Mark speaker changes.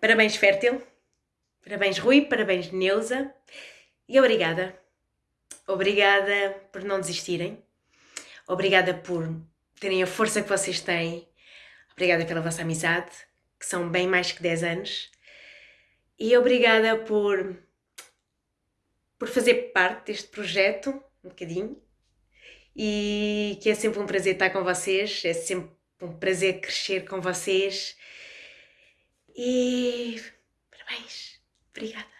Speaker 1: Parabéns, Fértil. Parabéns, Rui. Parabéns, Neuza. E obrigada. Obrigada por não desistirem. Obrigada por terem a força que vocês têm. Obrigada pela vossa amizade, que são bem mais que 10 anos. E obrigada por, por fazer parte deste projeto, um bocadinho. E que é sempre um prazer estar com vocês, é sempre um prazer crescer com vocês. E parabéns. Obrigada.